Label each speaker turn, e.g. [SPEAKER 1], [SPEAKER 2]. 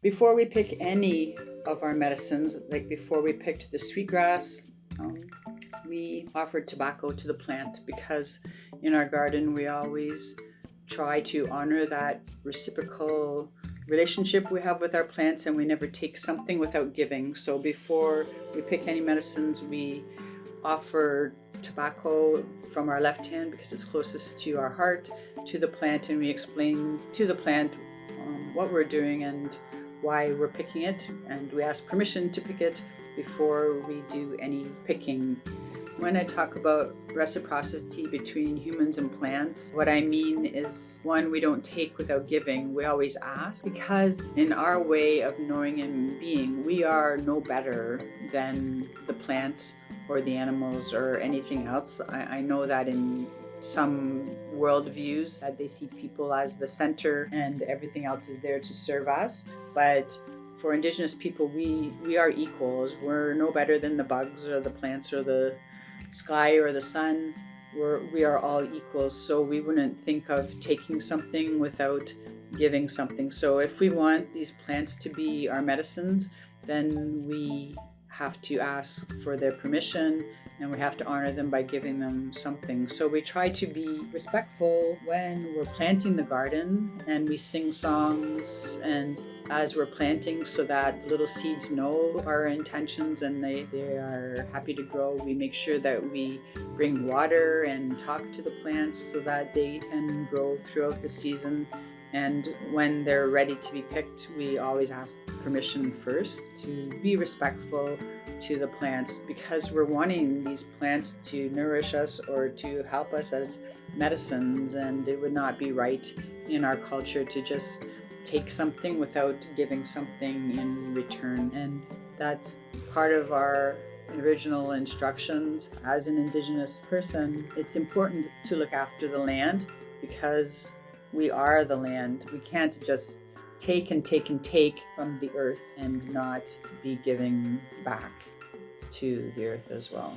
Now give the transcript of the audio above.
[SPEAKER 1] Before we pick any of our medicines, like before we picked the sweetgrass, um, we offered tobacco to the plant because in our garden we always try to honor that reciprocal relationship we have with our plants and we never take something without giving. So before we pick any medicines, we offer tobacco from our left hand because it's closest to our heart to the plant and we explain to the plant um, what we're doing and why we're picking it and we ask permission to pick it before we do any picking. When I talk about reciprocity between humans and plants, what I mean is one, we don't take without giving, we always ask because in our way of knowing and being, we are no better than the plants or the animals or anything else. I, I know that in some worldviews that they see people as the center and everything else is there to serve us. But for indigenous people, we, we are equals. We're no better than the bugs or the plants or the sky or the sun. We're, we are all equals. So we wouldn't think of taking something without giving something. So if we want these plants to be our medicines, then we have to ask for their permission and we have to honor them by giving them something. So we try to be respectful when we're planting the garden and we sing songs and as we're planting so that little seeds know our intentions and they, they are happy to grow. We make sure that we bring water and talk to the plants so that they can grow throughout the season. And when they're ready to be picked, we always ask permission first to be respectful to the plants because we're wanting these plants to nourish us or to help us as medicines. And it would not be right in our culture to just take something without giving something in return. And that's part of our original instructions. As an indigenous person it's important to look after the land because we are the land we can't just take and take and take from the earth and not be giving back to the earth as well.